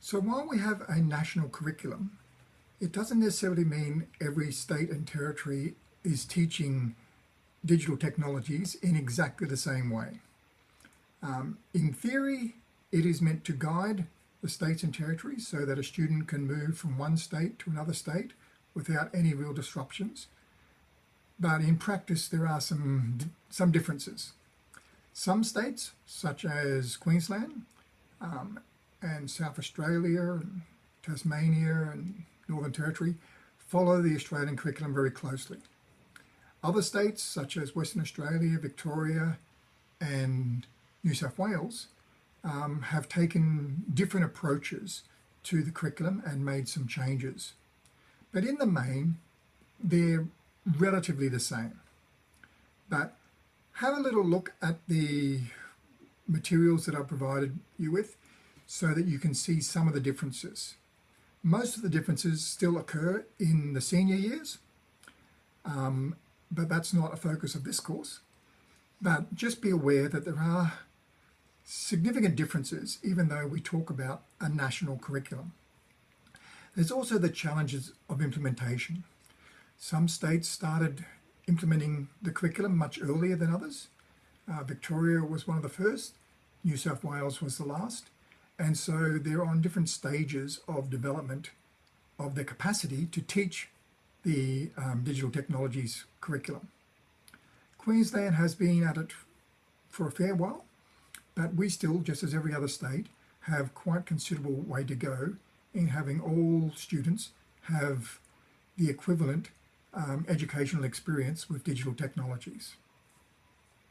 So while we have a national curriculum, it doesn't necessarily mean every state and territory is teaching digital technologies in exactly the same way. Um, in theory, it is meant to guide the states and territories so that a student can move from one state to another state without any real disruptions. But in practice, there are some, some differences. Some states, such as Queensland um, and South Australia, and Tasmania and Northern Territory, follow the Australian curriculum very closely. Other states, such as Western Australia, Victoria, and New South Wales, um, have taken different approaches to the curriculum and made some changes. But in the main, they're relatively the same. But have a little look at the materials that I've provided you with so that you can see some of the differences. Most of the differences still occur in the senior years, um, but that's not a focus of this course. But just be aware that there are significant differences even though we talk about a national curriculum. There's also the challenges of implementation. Some states started implementing the curriculum much earlier than others. Uh, Victoria was one of the first, New South Wales was the last, and so they're on different stages of development of their capacity to teach the um, digital technologies curriculum. Queensland has been at it for a fair while, but we still, just as every other state, have quite considerable way to go in having all students have the equivalent um, educational experience with digital technologies.